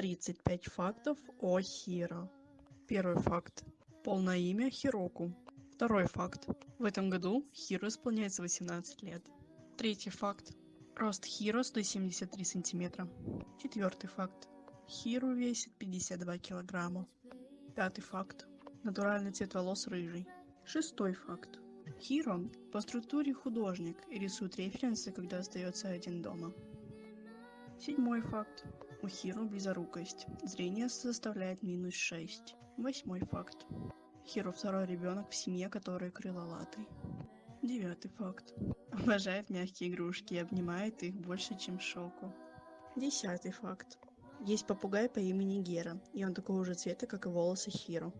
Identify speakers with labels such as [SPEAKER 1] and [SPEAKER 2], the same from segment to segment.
[SPEAKER 1] 35 фактов о Хиро. Первый факт. Полное имя Хироку. Второй факт. В этом году Хиро исполняется 18 лет. Третий факт. Рост Хиро 173 сантиметра. Четвертый факт. Хиро весит 52 килограмма. Пятый факт. Натуральный цвет волос рыжий. Шестой факт. Хиро по структуре художник и рисует референсы, когда остается один дома. Седьмой факт. У Хиро близорукость. Зрение составляет минус 6. Восьмой факт. Хиро второй ребенок в семье, который крылолатый. Девятый факт. Обожает мягкие игрушки и обнимает их больше, чем Шоку. Десятый факт. Есть попугай по имени Гера, и он такого же цвета, как и волосы Хиро.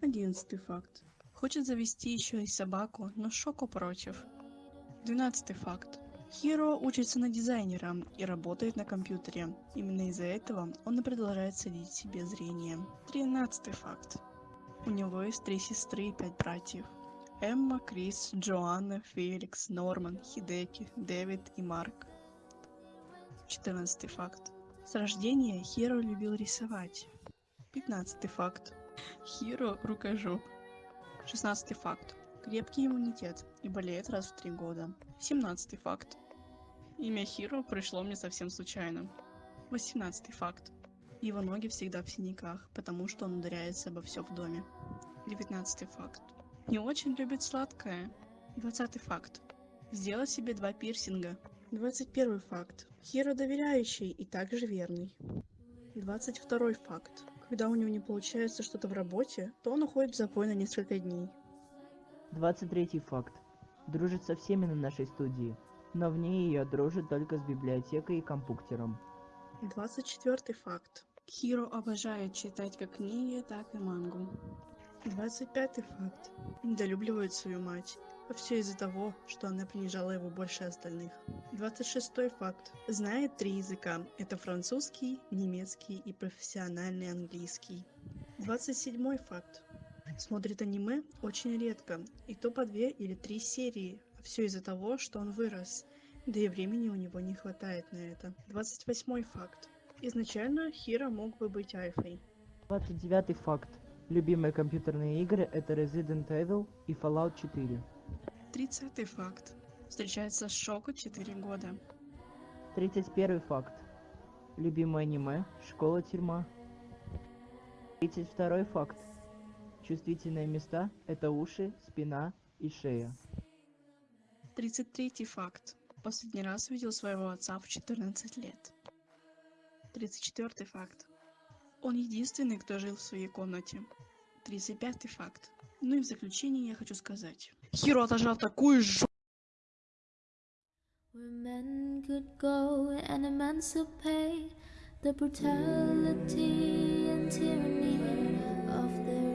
[SPEAKER 1] Одиннадцатый факт. Хочет завести еще и собаку, но Шоку против. Двенадцатый факт. Хиро учится на дизайнера и работает на компьютере. Именно из-за этого он и продолжает садить себе зрение. Тринадцатый факт. У него есть три сестры и пять братьев. Эмма, Крис, Джоанна, Феликс, Норман, Хидеки, Дэвид и Марк. Четырнадцатый факт. С рождения Хиро любил рисовать. Пятнадцатый факт. Хиро рукожоп. Шестнадцатый факт. Крепкий иммунитет и болеет раз в три года. Семнадцатый факт. Имя Хиро пришло мне совсем случайно. Восемнадцатый факт. Его ноги всегда в синяках, потому что он ударяется обо все в доме. Девятнадцатый факт. Не очень любит сладкое. Двадцатый факт. Сделал себе два пирсинга. Двадцать первый факт. Хиро доверяющий и также верный. Двадцать второй факт. Когда у него не получается что-то в работе, то он уходит в запой на несколько дней.
[SPEAKER 2] Двадцать третий факт. Дружит со всеми на нашей студии, но в ней ее дружит только с библиотекой и компьютером.
[SPEAKER 1] Двадцать четвертый факт. Хиро обожает читать как книги, так и мангу. Двадцать пятый факт. Недолюбливает свою мать. А все из-за того, что она принижала его больше остальных. Двадцать шестой факт. Знает три языка. Это французский, немецкий и профессиональный английский. Двадцать седьмой факт. Смотрит аниме очень редко, и то по две или три серии. Все из-за того, что он вырос. Да и времени у него не хватает на это. Двадцать восьмой факт. Изначально Хиро мог бы быть.
[SPEAKER 2] Двадцать девятый факт. Любимые компьютерные игры это Resident Evil и Fallout 4.
[SPEAKER 1] Тридцатый факт. Встречается с Шоку 4 года.
[SPEAKER 2] Тридцать первый факт. Любимое аниме Школа-тюрьма. Тридцать второй факт. Чувствительные места это уши, спина и шея.
[SPEAKER 1] Тридцать третий факт. Последний раз видел своего отца в 14 лет. Тридцать четвертый факт. Он единственный, кто жил в своей комнате. Тридцать пятый факт. Ну и в заключение я хочу сказать. Хиро отожрал такую ж...
[SPEAKER 3] Where men could go and emancipate the brutality and tyranny of their